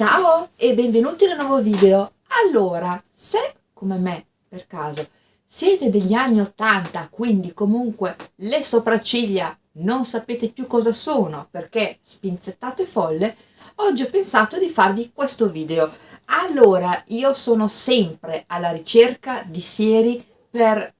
Ciao e benvenuti in un nuovo video. Allora, se come me, per caso, siete degli anni 80, quindi comunque le sopracciglia non sapete più cosa sono perché spinzettate folle, oggi ho pensato di farvi questo video. Allora, io sono sempre alla ricerca di sieri per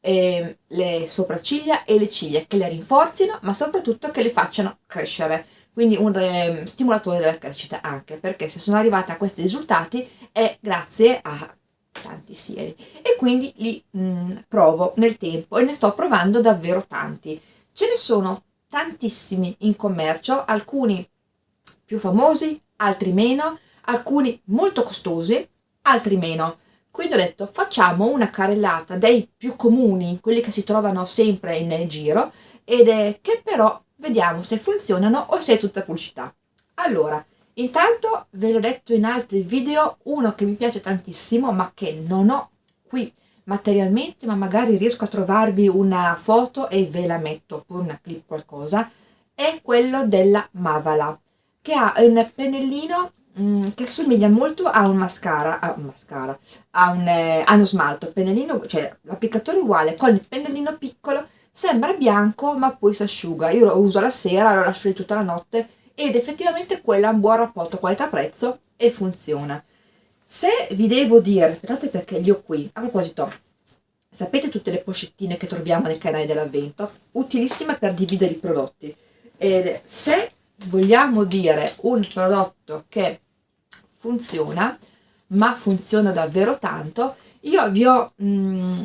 eh, le sopracciglia e le ciglia, che le rinforzino, ma soprattutto che le facciano crescere quindi un eh, stimolatore della crescita anche, perché se sono arrivata a questi risultati è grazie a tanti sieri e quindi li mh, mm, provo nel tempo e ne sto provando davvero tanti. Ce ne sono tantissimi in commercio, alcuni più famosi, altri meno, alcuni molto costosi, altri meno. Quindi ho detto facciamo una carrellata dei più comuni, quelli che si trovano sempre in giro, ed è che però vediamo se funzionano o se è tutta pubblicità. Allora, intanto ve l'ho detto in altri video, uno che mi piace tantissimo ma che non ho qui materialmente, ma magari riesco a trovarvi una foto e ve la metto, oppure una clip qualcosa, è quello della Mavala, che ha un pennellino mm, che somiglia molto a un mascara, a un mascara, a, un, eh, a uno smalto, pennellino, cioè l'applicatore uguale, con il pennellino piccolo sembra bianco ma poi si asciuga io lo uso la sera lo lascio lì tutta la notte ed effettivamente quella ha un buon rapporto qualità-prezzo e funziona. Se vi devo dire aspettate perché li ho qui. A proposito sapete tutte le pochettine che troviamo nei canali dell'avvento? Utilissime per dividere i prodotti. Ed se vogliamo dire un prodotto che funziona ma funziona davvero tanto io vi ho mh, mm,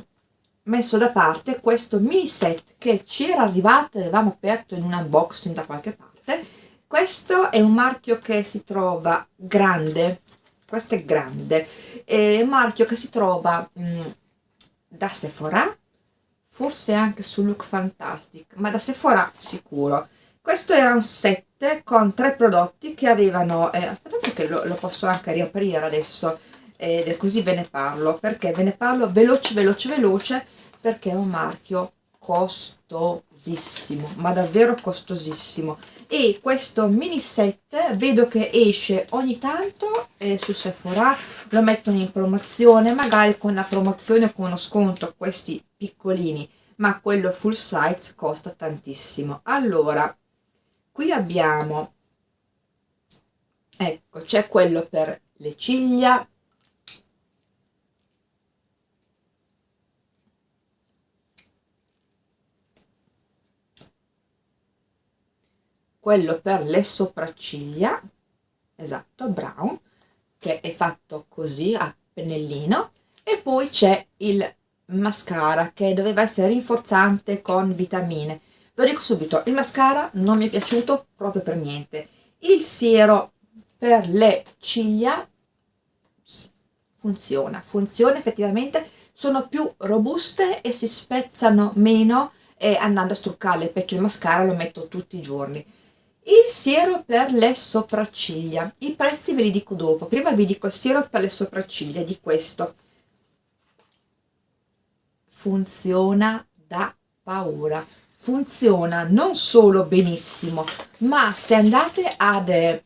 messo da parte questo mini set che ci era arrivato e avevamo aperto in un unboxing da qualche parte. Questo è un marchio che si trova grande questo è grande è un marchio che si trova mh, mm, da Sephora forse anche su Look Fantastic ma da Sephora sicuro. Questo era un set con tre prodotti che avevano eh, aspettate che lo, lo posso anche riaprire adesso ed così ve ne parlo perché ve ne parlo veloce veloce veloce perché è un marchio costosissimo ma davvero costosissimo. E questo mini set vedo che esce ogni tanto eh, su Sephora lo mettono in promozione magari con la promozione o con uno sconto questi piccolini ma quello full size costa tantissimo. Allora qui abbiamo ecco c'è quello per le ciglia quello per le sopracciglia esatto brown che è fatto così a pennellino e poi c'è il mascara che doveva essere rinforzante con vitamine. Lo dico subito il mascara non mi è piaciuto proprio per niente. Il siero per le ciglia funziona funziona effettivamente sono più robuste e si spezzano meno eh, andando a struccarle perché il mascara lo metto tutti i giorni il siero per le sopracciglia. I prezzi ve li dico dopo. Prima vi dico il siero per le sopracciglia di questo. Funziona da paura. Funziona non solo benissimo ma se andate ad eh,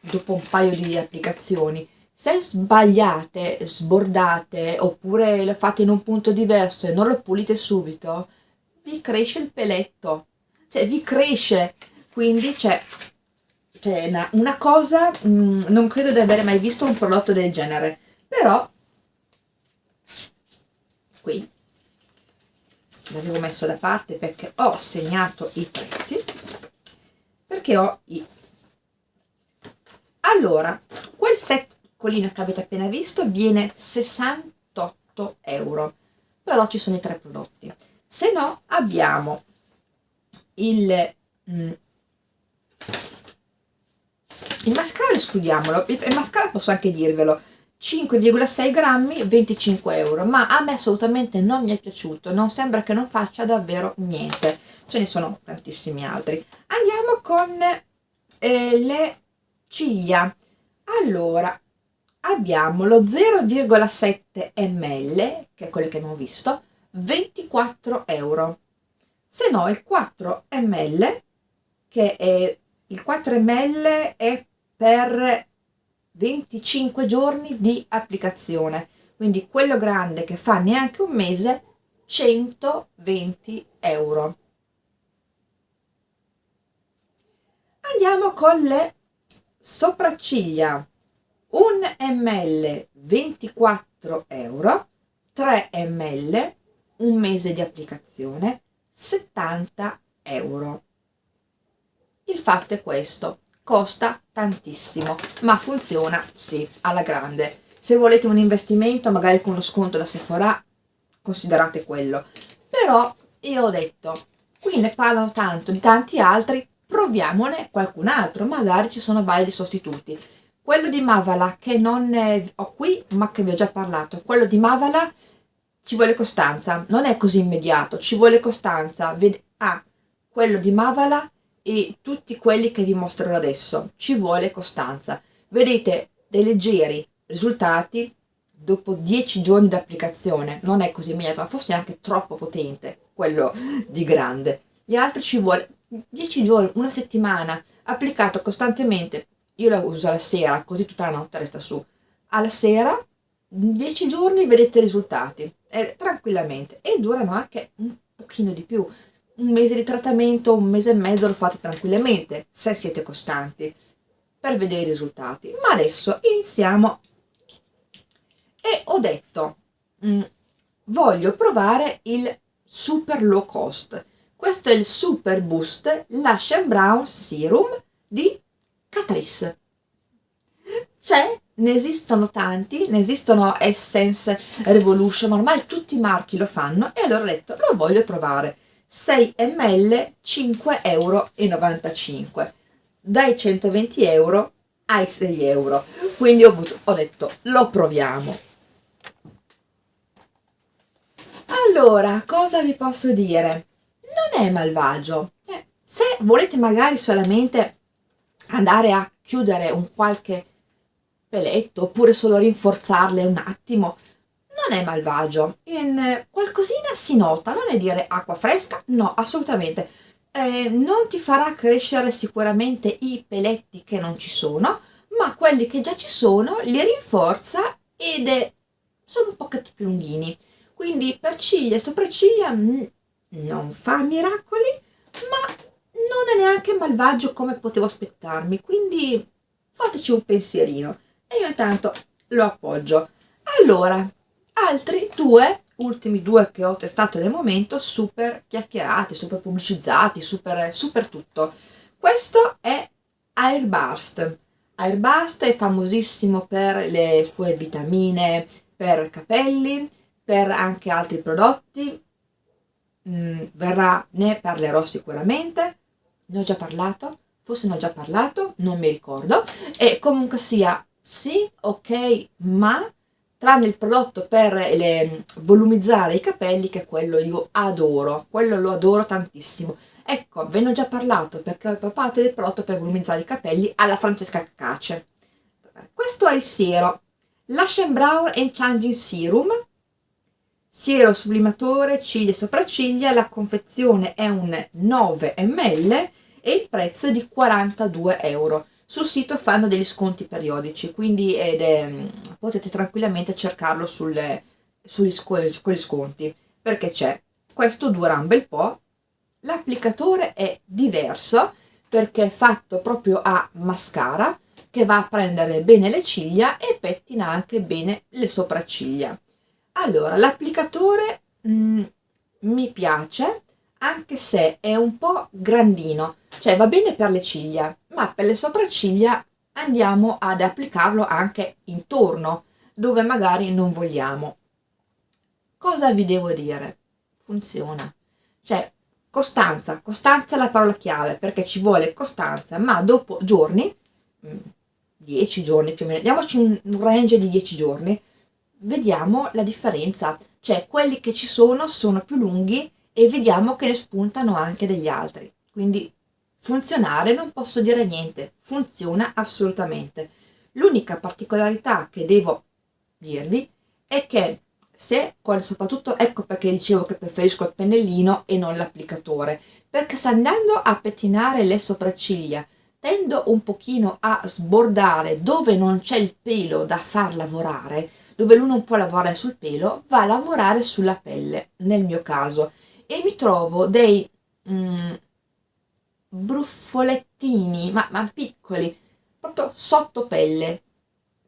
dopo un paio di applicazioni se sbagliate, sbordate oppure lo fate in un punto diverso e non lo pulite subito vi cresce il peletto. Cioè vi cresce quindi c'è una, una, cosa mh, mm, non credo di avere mai visto un prodotto del genere però qui l'avevo messo da parte perché ho segnato i prezzi perché ho i allora quel set piccolino che avete appena visto viene 68 euro però ci sono i tre prodotti. Se no abbiamo il mm, il mascara escludiamolo il mascara posso anche dirvelo. 5,6 grammi 25 euro ma a me assolutamente non mi è piaciuto non sembra che non faccia davvero niente. Ce ne sono tantissimi altri. Andiamo con eh, le ciglia. Allora abbiamo lo 0,7 ml che è quello che abbiamo visto 24 euro. Se no il 4 ml che è il 4 ml è per 25 giorni di applicazione. Quindi quello grande che fa neanche un mese 120 euro. Andiamo con le sopracciglia. 1 ml 24 euro. 3 ml un mese di applicazione 70 euro. Il fatto è questo costa tantissimo ma funziona sì alla grande. Se volete un investimento magari con uno sconto da Sephora considerate quello. Però io ho detto qui ne parlano tanto di tanti altri proviamone qualcun altro magari ci sono vari sostituti. Quello di Mavala che non ho qui ma che vi ho già parlato. Quello di Mavala ci vuole costanza non è così immediato ci vuole costanza. Ah, quello di Mavala e tutti quelli che vi mostrerò adesso. Ci vuole costanza. Vedete dei leggeri risultati dopo 10 giorni di applicazione non è così immediato ma forse è anche troppo potente quello di grande. Gli altri ci vuole 10 giorni una settimana applicato costantemente. Io la uso alla sera così tutta la notte resta su. Alla sera 10 giorni vedete i risultati eh, tranquillamente. E durano anche un pochino di più un mese di trattamento, un mese e mezzo lo fate tranquillamente, se siete costanti, per vedere i risultati. Ma adesso iniziamo e ho detto, mh, mm, voglio provare il super low cost. Questo è il Super Boost Lash Brown Serum di Catrice. C'è, ne esistono tanti, ne esistono Essence, Revolution, ma ormai tutti i marchi lo fanno e allora ho detto, lo voglio provare 6 ml 5,95 euro dai 120 euro ai 6 euro. Quindi ho, ho detto lo proviamo. Allora cosa vi posso dire? Non è malvagio. Eh, se volete magari solamente andare a chiudere un qualche peletto oppure solo rinforzarle un attimo non è malvagio, in qualcosina si nota, non è dire acqua fresca, no, assolutamente. Eh, non ti farà crescere sicuramente i peletti che non ci sono, ma quelli che già ci sono li rinforza ed è, sono un pochetto più lunghini. Quindi per ciglia e sopracciglia non fa miracoli, ma non è neanche malvagio come potevo aspettarmi, quindi fateci un pensierino. E io intanto lo appoggio. Allora, altri due ultimi due che ho testato nel momento super chiacchierati super pubblicizzati super, super tutto. Questo è Airburst. Airburst è famosissimo per le sue vitamine per capelli per anche altri prodotti. Mm, verrà ne parlerò sicuramente. Ne ho già parlato? Forse ne ho già parlato non mi ricordo. E comunque sia sì ok ma tranne il prodotto per le, volumizzare i capelli che quello io adoro, quello lo adoro tantissimo. Ecco, ve ne ho già parlato perché ho parlato del prodotto per volumizzare i capelli alla Francesca Cace. Questo è il siero, Lash Brown and Changing Serum, siero sublimatore ciglia e sopracciglia, la confezione è un 9 ml e il prezzo è di 42 euro sul sito fanno degli sconti periodici quindi è, mm, potete tranquillamente cercarlo sulle, sugli quegli sconti. Perché c'è? Questo dura un bel po' l'applicatore è diverso perché è fatto proprio a mascara che va a prendere bene le ciglia e pettina anche bene le sopracciglia. Allora l'applicatore mm, mi piace anche se è un po' grandino cioè va bene per le ciglia ma per le sopracciglia andiamo ad applicarlo anche intorno dove magari non vogliamo. Cosa vi devo dire? Funziona. Cioè costanza costanza è la parola chiave perché ci vuole costanza ma dopo giorni 10 mm, giorni più o meno diamoci un range di 10 giorni vediamo la differenza. Cioè quelli che ci sono sono più lunghi e vediamo che ne spuntano anche degli altri. Quindi funzionare non posso dire niente, funziona assolutamente. L'unica particolarità che devo dirvi è che se, soprattutto ecco perché dicevo che preferisco il pennellino e non l'applicatore, perché se andando a pettinare le sopracciglia tendo un pochino a sbordare dove non c'è il pelo da far lavorare, dove lui non può lavorare sul pelo, va a lavorare sulla pelle, nel mio caso, e mi trovo dei mm, bruffolettini, ma, ma, piccoli, proprio sotto pelle,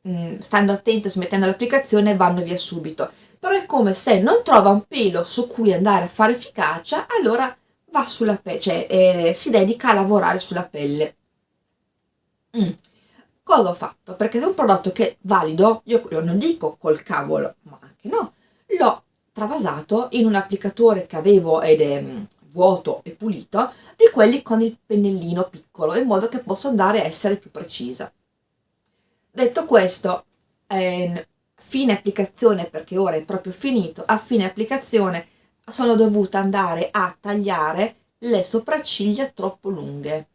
mm, stando attento, smettendo l'applicazione, vanno via subito. Però è come se non trova un pelo su cui andare a fare efficacia, allora va sulla pelle, cioè eh, si dedica a lavorare sulla pelle. Mm. Cosa ho fatto? Perché è un prodotto che valido, io non dico col cavolo, ma anche no, l'ho travasato in un applicatore che avevo ed è mm, vuoto e pulito, di quelli con il pennellino piccolo, in modo che possa andare a essere più precisa. Detto questo, eh, fine applicazione, perché ora è proprio finito, a fine applicazione sono dovuta andare a tagliare le sopracciglia troppo lunghe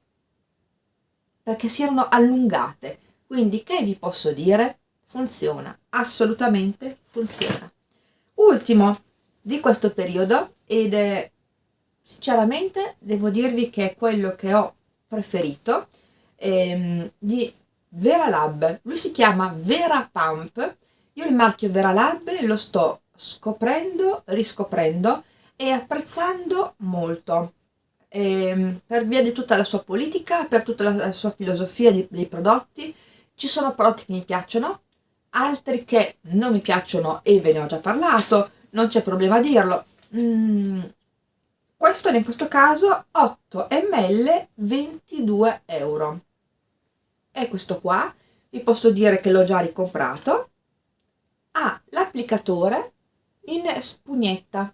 perché si erano allungate quindi che vi posso dire? funziona, assolutamente funziona ultimo di questo periodo ed è sinceramente devo dirvi che è quello che ho preferito ehm, di Veralab lui si chiama Vera Pump io il marchio Veralab lo sto scoprendo, riscoprendo e apprezzando molto eh, per via di tutta la sua politica, per tutta la, la sua filosofia di, dei prodotti. Ci sono prodotti che mi piacciono, altri che non mi piacciono e ve ne ho già parlato, non c'è problema a dirlo. Mm, questo in questo caso 8 ml 22 euro. E questo qua vi posso dire che l'ho già ricomprato. Ha l'applicatore in spugnetta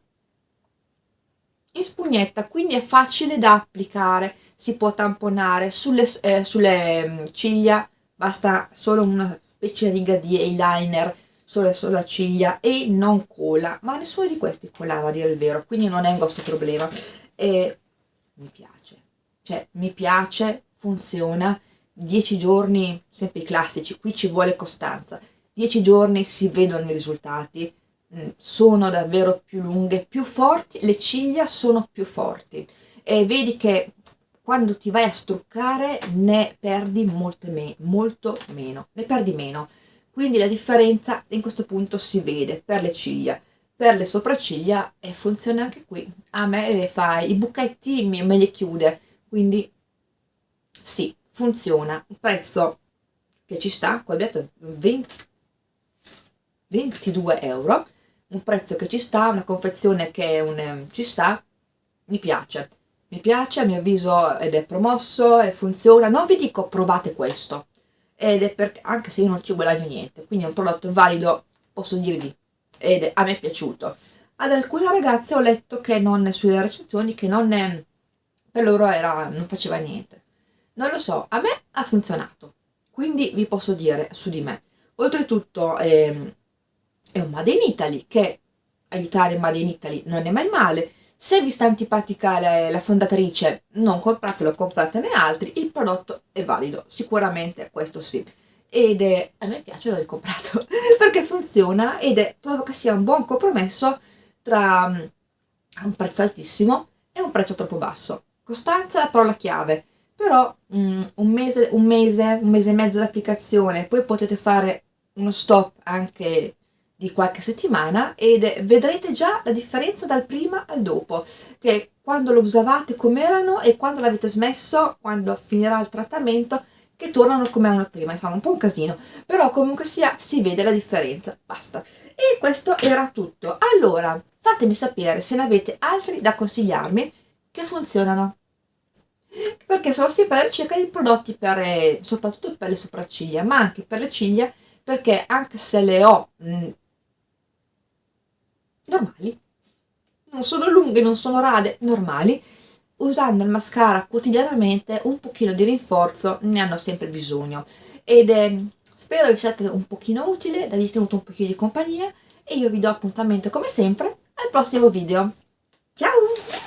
in spugnetta quindi è facile da applicare si può tamponare sulle, eh, sulle mm, ciglia basta solo una specie riga di eyeliner sulle, sulla ciglia e non cola ma nessuno di questi colava a dire il vero quindi non è un vostro problema. E mi piace. Cioè mi piace funziona. 10 giorni sempre i classici qui ci vuole costanza. 10 giorni si vedono i risultati. Mm, sono davvero più lunghe, più forti, le ciglia sono più forti. E vedi che quando ti vai a struccare ne perdi molte me molto meno, ne perdi meno. Quindi la differenza in questo punto si vede per le ciglia, per le sopracciglia e funziona anche qui. A me le fa i buchetti me li chiude, quindi sì, funziona. Un prezzo che ci sta, qua 20, 22 euro un prezzo che ci sta, una confezione che un, ehm, ci sta, mi piace. Mi piace, a mio avviso, ed è promosso e funziona. Non vi dico provate questo, ed è perché, anche se io non ci guadagno niente, quindi è un prodotto valido, posso dirvi, ed a me è piaciuto. Ad alcune ragazze ho letto che non, sulle recensioni, che non, per loro era, non faceva niente. Non lo so, a me ha funzionato, quindi vi posso dire su di me. Oltretutto, eh, è un Made in Italy che aiutare Made in Italy non è mai male se vi sta antipatica la, fondatrice non compratelo, compratene altri il prodotto è valido, sicuramente questo sì. Ed è, a me piace l'ho ricomprato perché funziona ed è, trovo che sia un buon compromesso tra um, un prezzo altissimo e un prezzo troppo basso. Costanza è la parola chiave. Però um, un, mese, un mese, un mese e mezzo di applicazione poi potete fare uno stop anche di qualche settimana ed vedrete già la differenza dal prima al dopo che quando lo usavate come erano e quando l'avete smesso quando finirà il trattamento che tornano come erano prima. Insomma un po' un casino però comunque sia si vede la differenza basta. E questo era tutto. Allora fatemi sapere se ne avete altri da consigliarmi che funzionano. Perché sono sempre alla ricerca di prodotti per, eh, soprattutto per le sopracciglia ma anche per le ciglia perché anche se le ho mh, normali. Non sono lunghe, non sono rade, normali. Usando il mascara quotidianamente un pochino di rinforzo ne hanno sempre bisogno. Ed eh, spero vi siate un pochino utile, vi tenuto un pochino di compagnia e io vi do appuntamento come sempre al prossimo video. Ciao